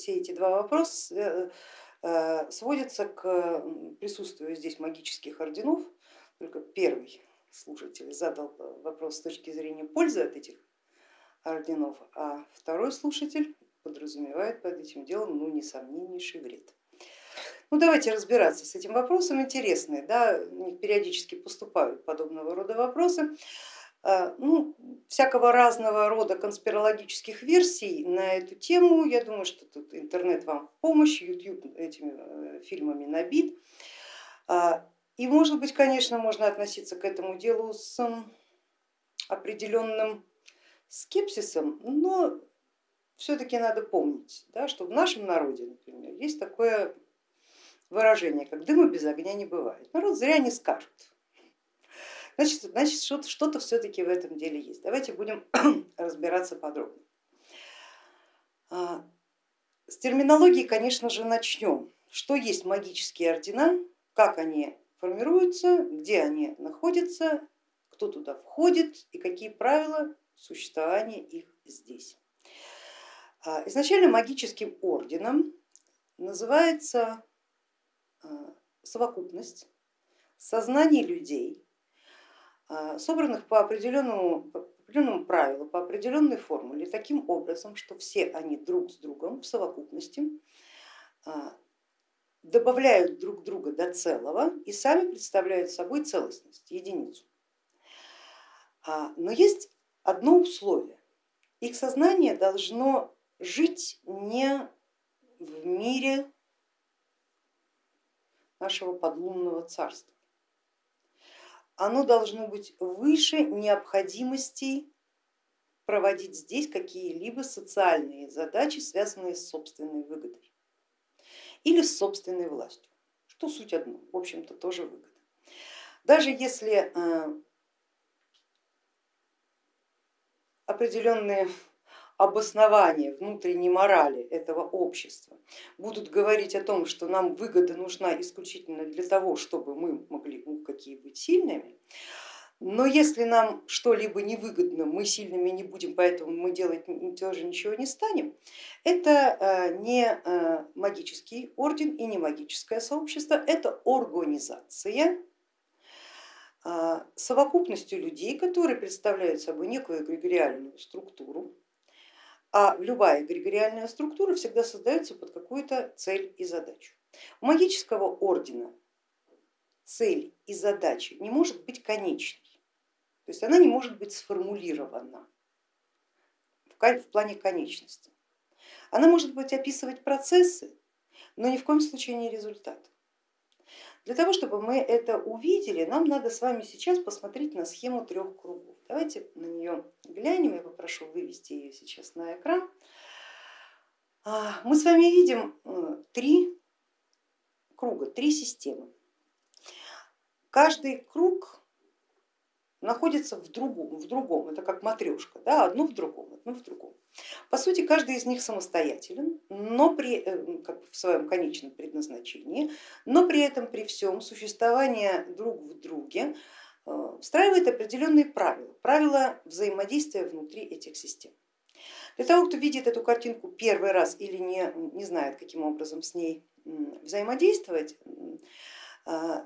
все эти два вопроса э, сводятся к присутствию здесь магических орденов, только первый слушатель задал вопрос с точки зрения пользы от этих орденов, а второй слушатель подразумевает под этим делом ну, несомненнейший вред. Ну давайте разбираться с этим вопросом, интересные, да, периодически поступают подобного рода вопросы. А, ну, всякого разного рода конспирологических версий на эту тему, я думаю, что тут интернет вам в помощь, YouTube этими э, фильмами набит. А, и может быть, конечно, можно относиться к этому делу с определенным скепсисом, но все-таки надо помнить, да, что в нашем народе, например, есть такое выражение, как дыма без огня не бывает. Народ зря не скажет. Значит, значит что-то все-таки в этом деле есть. Давайте будем разбираться подробно. А, с терминологии, конечно же, начнем. Что есть магические ордена, как они формируются, где они находятся, кто туда входит и какие правила существования их здесь. А, изначально магическим орденом называется а, совокупность сознаний людей, собранных по определенному, по определенному правилу, по определенной формуле, таким образом, что все они друг с другом в совокупности добавляют друг друга до целого и сами представляют собой целостность, единицу. Но есть одно условие. Их сознание должно жить не в мире нашего подлунного царства. Оно должно быть выше необходимостей проводить здесь какие-либо социальные задачи, связанные с собственной выгодой или с собственной властью, что суть одно, в общем-то тоже выгода. Даже если э, определенные обоснования внутренней морали этого общества. Будут говорить о том, что нам выгода нужна исключительно для того, чтобы мы могли ну, какие быть сильными, но если нам что-либо невыгодно, мы сильными не будем, поэтому мы делать тоже ничего не станем, это э, не э, магический орден и не магическое сообщество, это организация, э, совокупностью людей, которые представляют собой некую эгрегориальную структуру, а любая эгрегориальная структура всегда создается под какую-то цель и задачу. У магического ордена цель и задача не может быть конечной, то есть она не может быть сформулирована в плане конечности. Она может быть описывать процессы, но ни в коем случае не результат. Для того, чтобы мы это увидели, нам надо с вами сейчас посмотреть на схему трех кругов. Давайте на нее глянем, я попрошу вывести ее сейчас на экран. А, мы с вами видим э, три круга, три системы. Каждый круг находится в другом, в другом. это как матрешка, да, одно в другом, одно в другом. По сути, каждый из них самостоятелен, но при, э, как в своем конечном предназначении, но при этом при всем существование друг в друге э, встраивает определенные правила, правила взаимодействия внутри этих систем. Для того, кто видит эту картинку первый раз или не, не знает, каким образом с ней взаимодействовать, э,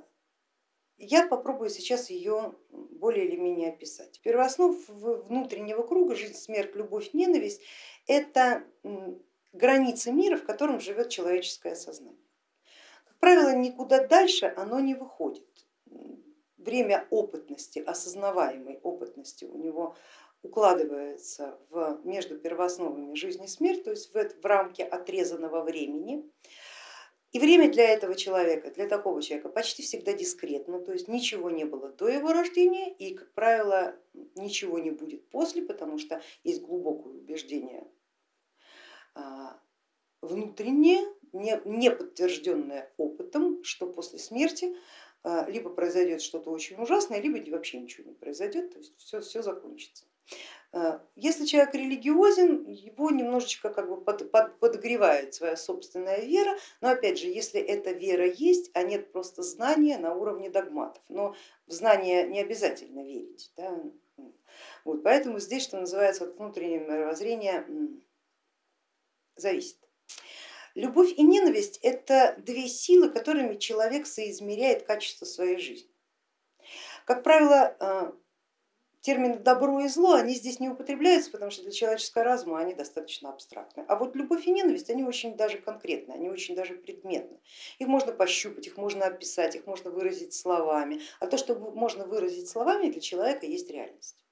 я попробую сейчас ее более или менее описать. Первооснов внутреннего круга жизнь, смерть, любовь, ненависть это границы мира, в котором живет человеческое сознание. Как правило, никуда дальше оно не выходит. Время опытности, осознаваемой опытности у него укладывается в, между первоосновами жизни и смерть, то есть в, в рамки отрезанного времени. И время для этого человека, для такого человека почти всегда дискретно, то есть ничего не было до его рождения и, как правило, ничего не будет после, потому что есть глубокое убеждение а, внутреннее, не подтвержденное опытом, что после смерти либо произойдет что-то очень ужасное, либо вообще ничего не произойдет, то есть все, все закончится. Э, если человек религиозен, его немножечко как бы под, под, подогревает своя собственная вера, но опять же, если эта вера есть, а нет просто знания на уровне догматов, но в знания не обязательно верить. Да? Вот, поэтому здесь, что называется, от внутреннего мировоззрения зависит. Любовь и ненависть это две силы, которыми человек соизмеряет качество своей жизни. Как правило, э, термины добро и зло, они здесь не употребляются, потому что для человеческого разума они достаточно абстрактны. А вот любовь и ненависть, они очень даже конкретны, они очень даже предметны. Их можно пощупать, их можно описать, их можно выразить словами. А то, что можно выразить словами, для человека есть реальность.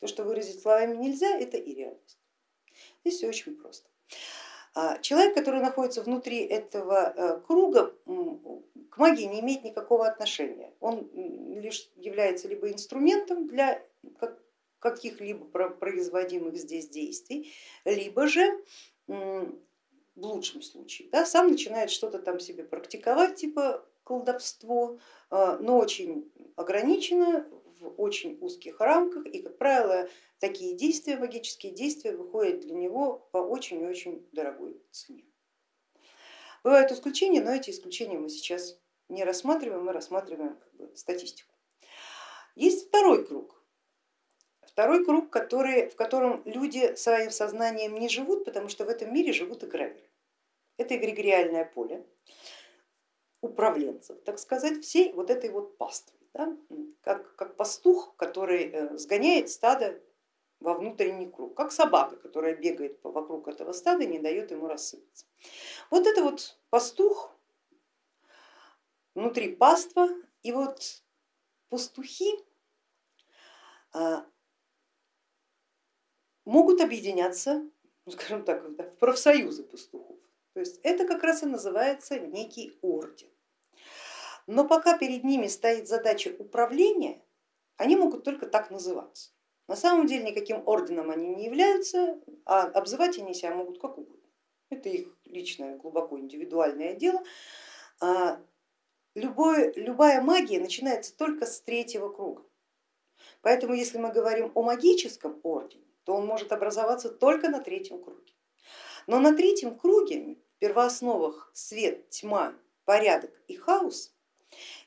То, что выразить словами нельзя, это и реальность. Здесь все очень просто. А человек, который находится внутри этого э, круга, к магии не имеет никакого отношения. Он лишь является либо инструментом для каких-либо производимых здесь действий, либо же в лучшем случае да, сам начинает что-то там себе практиковать, типа колдовство, э, но очень ограничено, в очень узких рамках и, как правило, такие действия, магические действия выходят для него по очень-очень дорогой цене. Бывают исключения, но эти исключения мы сейчас не рассматриваем, мы рассматриваем как бы, статистику. Есть второй круг, второй круг, который, в котором люди своим сознанием не живут, потому что в этом мире живут эгрегоры. Это эгрегориальное поле управленцев, так сказать, всей вот этой вот паствы да, как, как пастух, который э, сгоняет стадо во внутренний круг, как собака, которая бегает вокруг этого стада и не дает ему рассыпаться. Вот это вот пастух внутри паства, и вот пастухи а, могут объединяться, ну, скажем так, в профсоюзы пастухов. То есть это как раз и называется некий орден. Но пока перед ними стоит задача управления, они могут только так называться. На самом деле никаким орденом они не являются, а обзывать они себя могут как угодно. Это их личное, глубоко индивидуальное дело. А, любое, любая магия начинается только с третьего круга. Поэтому если мы говорим о магическом ордене, то он может образоваться только на третьем круге. Но на третьем круге, в первоосновах свет, тьма, порядок и хаос,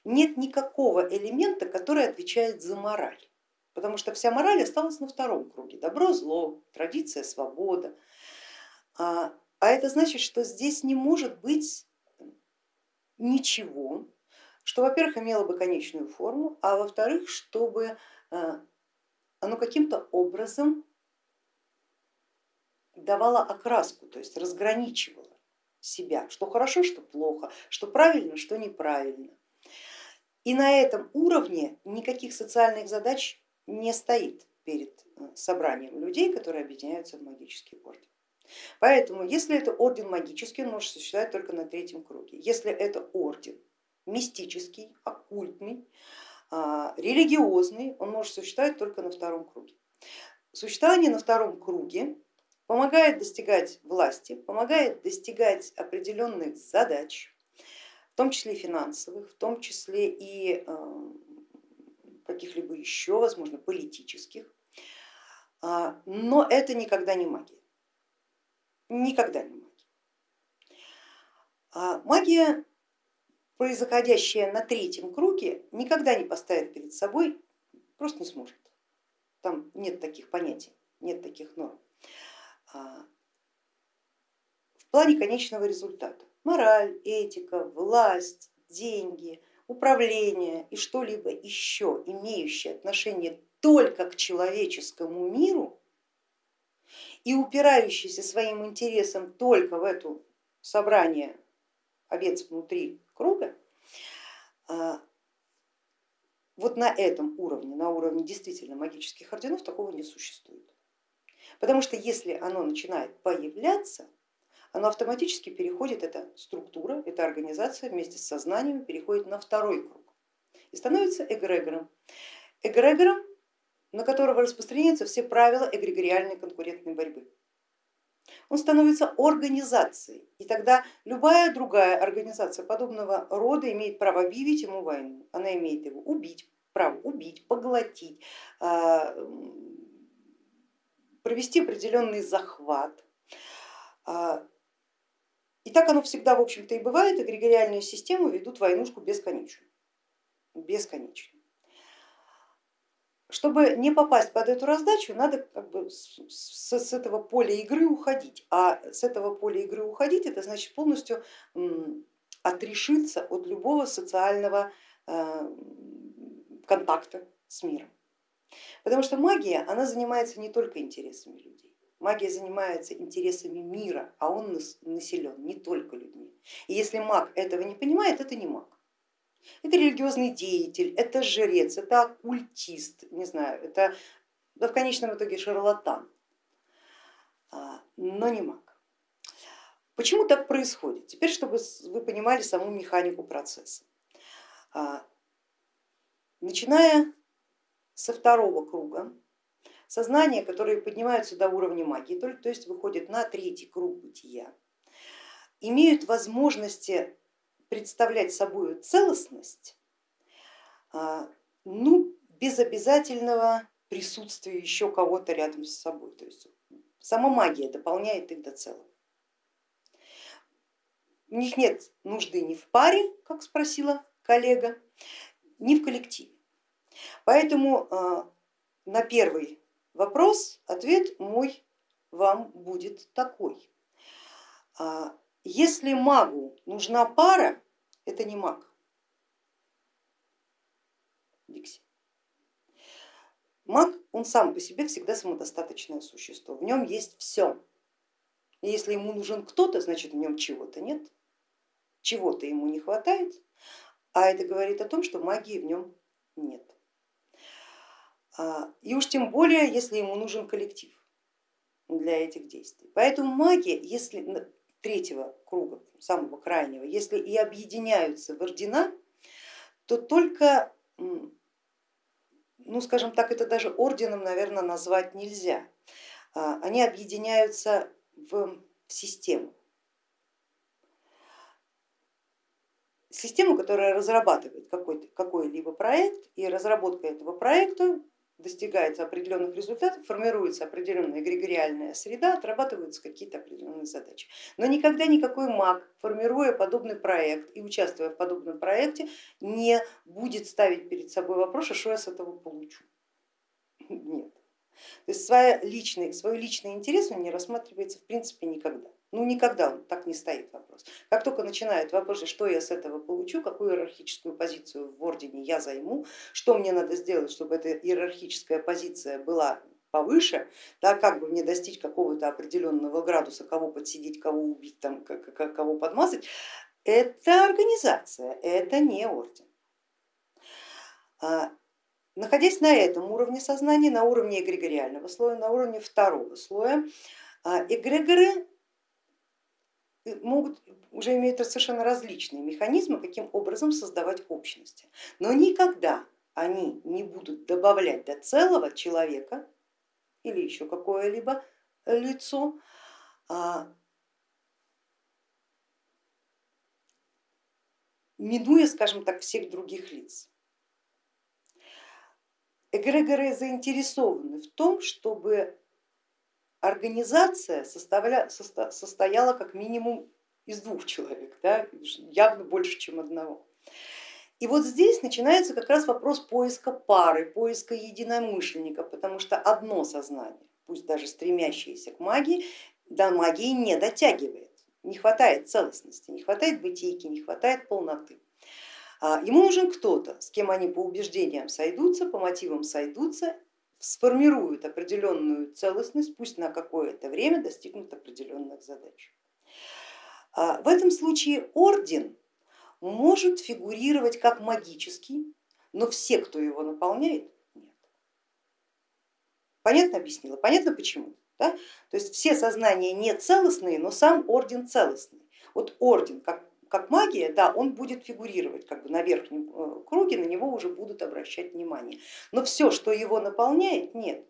нет никакого элемента, который отвечает за мораль, потому что вся мораль осталась на втором круге. Добро, зло, традиция, свобода. А, а это значит, что здесь не может быть ничего, что, во-первых, имело бы конечную форму, а во-вторых, чтобы а, оно каким-то образом давало окраску, то есть разграничивало себя, что хорошо, что плохо, что правильно, что неправильно. И на этом уровне никаких социальных задач не стоит перед э, собранием людей, которые объединяются в магический орден. Поэтому, если это орден магический, он может существовать только на третьем круге. Если это орден мистический, оккультный, а, религиозный, он может существовать только на втором круге. Существование на втором круге помогает достигать власти, помогает достигать определенных задач, том числе финансовых, в том числе и э, каких-либо еще, возможно, политических, а, но это никогда не магия, никогда не магия. А магия, происходящая на третьем круге, никогда не поставит перед собой, просто не сможет. Там нет таких понятий, нет таких норм. А, в плане конечного результата мораль, этика, власть, деньги, управление и что-либо еще имеющее отношение только к человеческому миру и упирающийся своим интересом только в это собрание овец внутри круга, а, вот на этом уровне, на уровне действительно магических орденов такого не существует. Потому что если оно начинает появляться, оно автоматически переходит, эта структура, эта организация вместе с сознанием переходит на второй круг и становится эгрегором. Эгрегором, на которого распространяются все правила эгрегориальной конкурентной борьбы. Он становится организацией, и тогда любая другая организация подобного рода имеет право объявить ему войну. Она имеет его убить, право убить, поглотить, а, провести определенный захват, а, и так оно всегда, в общем-то, и бывает, эгрегориальные системы ведут войнушку бесконечную. бесконечную. чтобы не попасть под эту раздачу, надо как бы с, с этого поля игры уходить. А с этого поля игры уходить, это значит полностью отрешиться от любого социального э, контакта с миром. Потому что магия, она занимается не только интересами людей. Магия занимается интересами мира, а он населен не только людьми. И если маг этого не понимает, это не маг. Это религиозный деятель, это жрец, это оккультист, не знаю, это да, в конечном итоге шарлатан, а, но не маг. Почему так происходит? Теперь, чтобы вы понимали саму механику процесса. А, начиная со второго круга, сознания, которые поднимаются до уровня магии, то есть выходят на третий круг бытия, имеют возможности представлять собой целостность, а, ну, без обязательного присутствия еще кого-то рядом с собой. То есть сама магия дополняет их до целого. У них нет нужды ни в паре, как спросила коллега, ни в коллективе. Поэтому а, на первый вопрос ответ мой вам будет такой. А, если магу нужна пара, это не маг. Дикси. Маг, он сам по себе всегда самодостаточное существо, в нем есть все. Если ему нужен кто-то, значит в нем чего-то нет чего-то ему не хватает, а это говорит о том, что магии в нем нет. А, и уж тем более, если ему нужен коллектив для этих действий. Поэтому магия, если третьего круга, самого крайнего, если и объединяются в ордена, то только, ну скажем так, это даже орденом, наверное, назвать нельзя. А, они объединяются в систему. систему, которая разрабатывает какой-либо проект, и разработка этого проекта достигается определенных результатов, формируется определенная эгрегориальная среда, отрабатываются какие-то определенные задачи. Но никогда никакой маг, формируя подобный проект и участвуя в подобном проекте, не будет ставить перед собой вопрос, а что я с этого получу. Нет. То есть свой личный, свой личный интерес он не рассматривается в принципе никогда. Ну никогда он так не стоит вопрос. Как только начинают вопросы, что я с этого получу, какую иерархическую позицию в ордене я займу, что мне надо сделать, чтобы эта иерархическая позиция была повыше, да, как бы мне достичь какого-то определенного градуса, кого подсидеть, кого убить, там, кого подмазать, это организация, это не орден. А, находясь на этом уровне сознания, на уровне эгрегориального слоя, на уровне второго слоя, а, эгрегоры могут уже иметь совершенно различные механизмы, каким образом создавать общности. Но никогда они не будут добавлять до целого человека или еще какое-либо лицо а, минуя, скажем так, всех других лиц. Эгрегоры заинтересованы в том, чтобы организация состояла как минимум из двух человек, да, явно больше, чем одного. И вот здесь начинается как раз вопрос поиска пары, поиска единомышленника, потому что одно сознание, пусть даже стремящееся к магии, до магии не дотягивает, не хватает целостности, не хватает бытийки, не хватает полноты. А, ему нужен кто-то, с кем они по убеждениям сойдутся, по мотивам сойдутся сформируют определенную целостность, пусть на какое-то время достигнут определенных задач. А в этом случае орден может фигурировать как магический, но все, кто его наполняет, нет. Понятно объяснила? Понятно почему? Да? То есть все сознания не целостные, но сам орден целостный. Вот орден как как магия, да, он будет фигурировать как бы на верхнем э, круге, на него уже будут обращать внимание. Но все, что его наполняет, нет.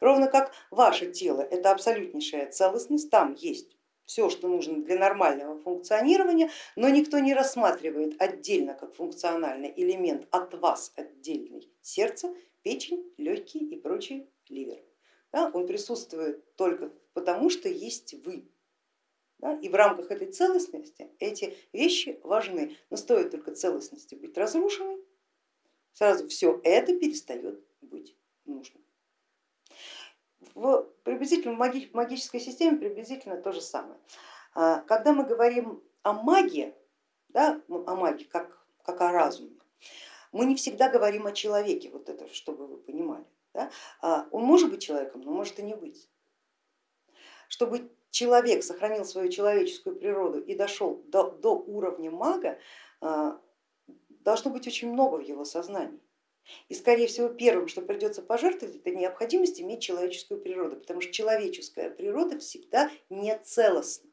Ровно как ваше тело, это абсолютнейшая целостность, там есть все, что нужно для нормального функционирования, но никто не рассматривает отдельно как функциональный элемент от вас отдельный сердце, печень, легкие и прочий ливер. Да, он присутствует только потому, что есть вы, да, и в рамках этой целостности эти вещи важны, но стоит только целостности быть разрушенной, сразу все это перестает быть нужно. В, приблизительно в магической системе приблизительно то же самое. А, когда мы говорим о магии, да, о магии как, как о разуме, мы не всегда говорим о человеке, вот это, чтобы вы понимали. Да? А, он может быть человеком, но может и не быть. Чтобы человек сохранил свою человеческую природу и дошел до, до уровня мага, а, должно быть очень много в его сознании. И скорее всего первым, что придется пожертвовать, это необходимость иметь человеческую природу, потому что человеческая природа всегда не целостна.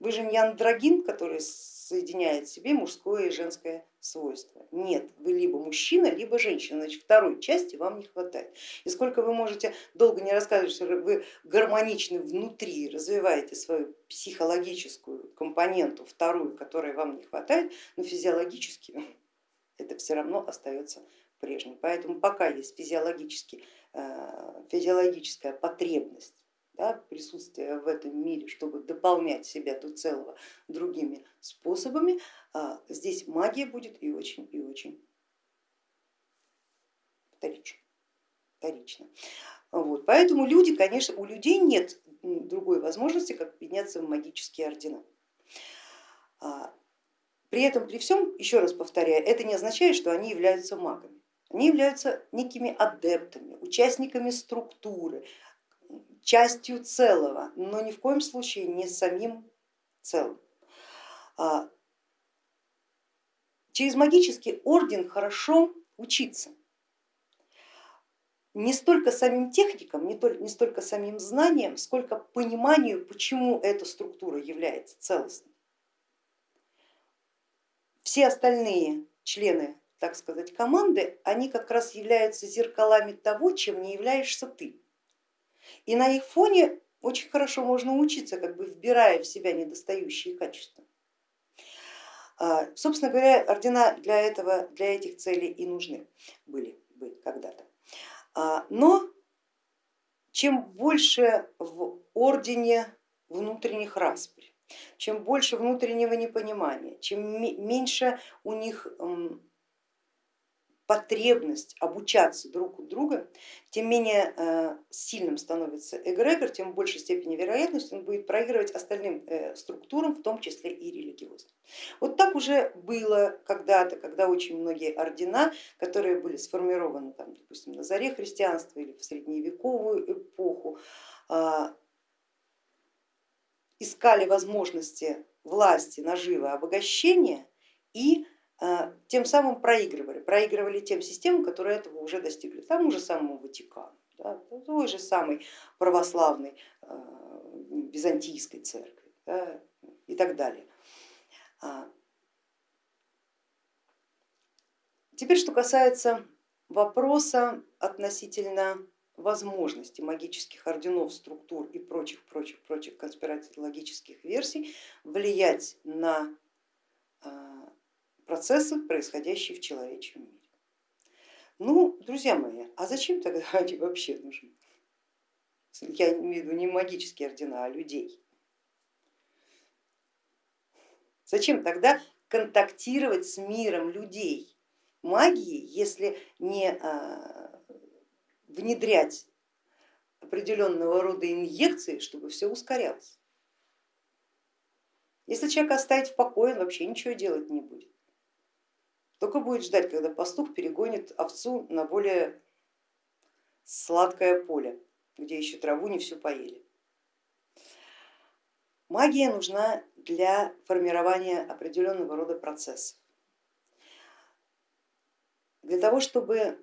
Вы же не андрогин, который соединяет в себе мужское и женское свойство. Нет, вы либо мужчина, либо женщина, значит второй части вам не хватает. И сколько вы можете долго не рассказывать, что вы гармоничны внутри, развиваете свою психологическую компоненту, вторую, которой вам не хватает, но физиологически это все равно остается прежним. Поэтому пока есть физиологически, э, физиологическая потребность да, присутствия в этом мире, чтобы дополнять себя до целого другими способами, а, здесь магия будет и очень и очень вторично. Вот. Поэтому люди, конечно, у людей нет другой возможности, как подняться в магические ордена. А, при этом, при всем, еще раз повторяю, это не означает, что они являются магами. Они являются некими адептами, участниками структуры, частью целого, но ни в коем случае не самим целым. А, через магический орден хорошо учиться. Не столько самим техникам, не, только, не столько самим знаниям, сколько пониманию, почему эта структура является целостной. Все остальные члены, так сказать, команды, они как раз являются зеркалами того, чем не являешься ты. И на их фоне очень хорошо можно учиться, как бы вбирая в себя недостающие качества. А, собственно говоря, ордена для, этого, для этих целей и нужны были, были когда-то. А, но чем больше в ордене внутренних распри, чем больше внутреннего непонимания, чем меньше у них потребность обучаться друг у друга, тем менее э, сильным становится эгрегор, тем в большей степени вероятность он будет проигрывать остальным э, структурам, в том числе и религиозным. Вот так уже было когда-то, когда очень многие ордена, которые были сформированы, там, допустим, на заре христианства или в средневековую эпоху, а, искали возможности власти, наживы, обогащения и тем самым проигрывали, проигрывали тем системам, которые этого уже достигли, тому же самому Ватикану, да, той же самой православной а, византийской церкви да, и так далее. А, теперь, что касается вопроса относительно возможности магических орденов, структур и прочих, прочих, прочих конспиратологических версий влиять на процессы, происходящие в человеческом мире. Ну, друзья мои, а зачем тогда они вообще нужны? Я имею в виду не магические ордена, а людей. Зачем тогда контактировать с миром людей магии, если не а, внедрять определенного рода инъекции, чтобы все ускорялось? Если человека оставить в покое, он вообще ничего делать не будет. Только будет ждать, когда пастух перегонит овцу на более сладкое поле, где еще траву не всю поели. Магия нужна для формирования определенного рода процессов. Для того, чтобы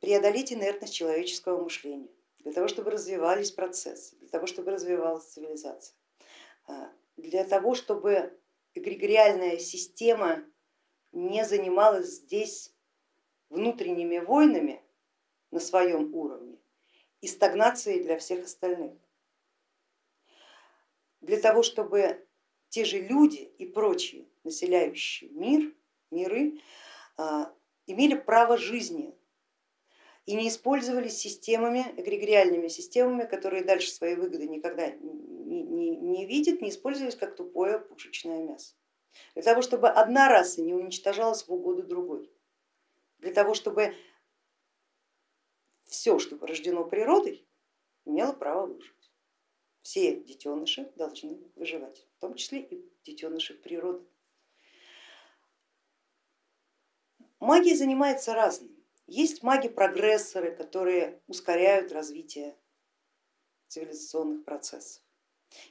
преодолеть инертность человеческого мышления, для того, чтобы развивались процессы, для того, чтобы развивалась цивилизация, а, для того, чтобы эгрегориальная система не занималась здесь внутренними войнами на своем уровне и стагнацией для всех остальных. Для того, чтобы те же люди и прочие населяющие мир, миры а, имели право жизни и не использовались системами, эгрегориальными системами, которые дальше своей выгоды никогда не, не, не видят, не использовались как тупое пушечное мясо для того, чтобы одна раса не уничтожалась в угоду другой, для того, чтобы все, что порождено природой, имело право выжить. Все детеныши должны выживать, в том числе и детеныши природы. Магия занимается разным. Есть маги-прогрессоры, которые ускоряют развитие цивилизационных процессов.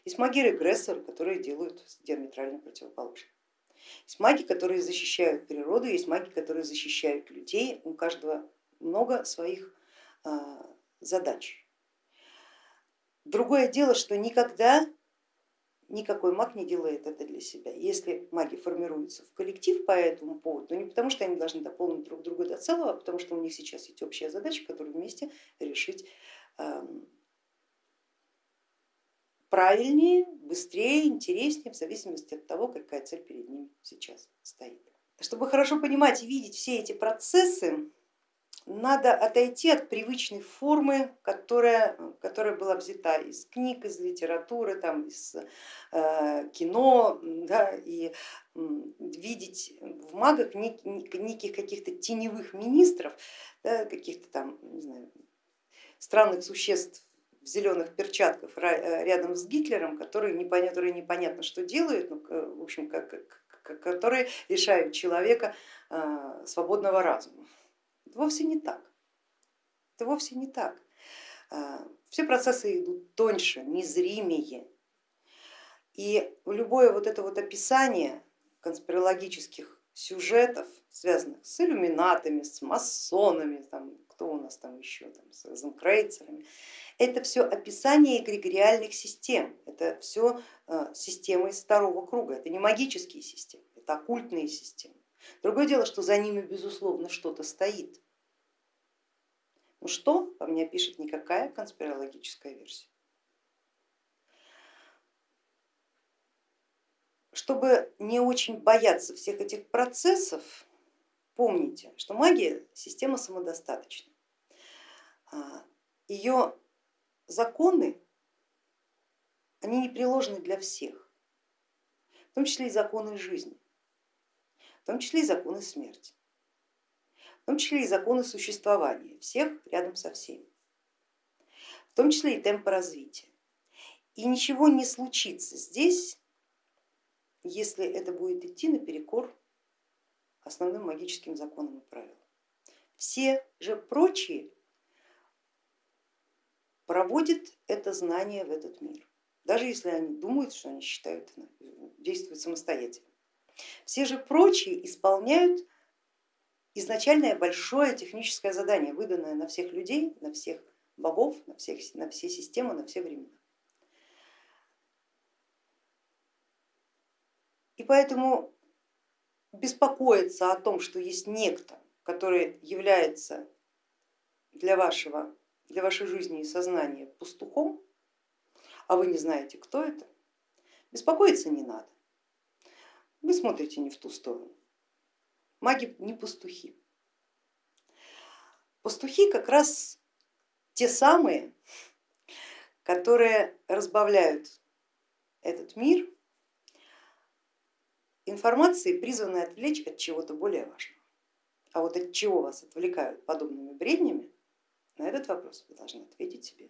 Есть маги-регрессоры, которые делают диаметрально противоположно. Есть маги, которые защищают природу, есть маги, которые защищают людей. У каждого много своих а, задач. Другое дело, что никогда никакой маг не делает это для себя. Если маги формируются в коллектив по этому поводу, то не потому, что они должны дополнить друг друга до целого, а потому что у них сейчас есть общая задача, которую вместе решить правильнее, быстрее, интереснее, в зависимости от того, какая цель перед ним сейчас стоит. Чтобы хорошо понимать и видеть все эти процессы, надо отойти от привычной формы, которая, которая была взята из книг, из литературы, там, из э, кино, да, и видеть в магах нек, неких каких-то теневых министров, да, каких-то там, не знаю, странных существ в зеленых перчатках э, рядом с Гитлером, которые непонятно, которые непонятно что делают, ну, в общем, которые лишают человека э, свободного разума. Это вовсе не так. Это вовсе не так. Э, все процессы идут тоньше, незримее. И любое вот это вот описание конспирологических сюжетов, связанных с иллюминатами, с масонами, там, кто у нас там еще, там, с розенкрейцерами, это все описание эгрегориальных систем, это все э, системы из второго круга, это не магические системы, это оккультные системы. Другое дело, что за ними безусловно что-то стоит. Ну что, по мне пишет никакая конспирологическая версия. Чтобы не очень бояться всех этих процессов, помните, что магия система самодостаточна. А, Ее законы, они непреложны для всех, в том числе и законы жизни, в том числе и законы смерти, в том числе и законы существования всех рядом со всеми, в том числе и темпа развития. И ничего не случится здесь, если это будет идти наперекор основным магическим законам и правилам. Все же прочие проводит это знание в этот мир, даже если они думают, что они считают, действуют самостоятельно. Все же прочие исполняют изначальное большое техническое задание, выданное на всех людей, на всех богов, на, всех, на все системы, на все времена. Поэтому беспокоиться о том, что есть некто, который является для вашего для вашей жизни и сознания пастухом, а вы не знаете, кто это, беспокоиться не надо. Вы смотрите не в ту сторону. Маги не пастухи. Пастухи как раз те самые, которые разбавляют этот мир информацией, призванной отвлечь от чего-то более важного. А вот от чего вас отвлекают подобными бреднями, на этот вопрос вы должны ответить себе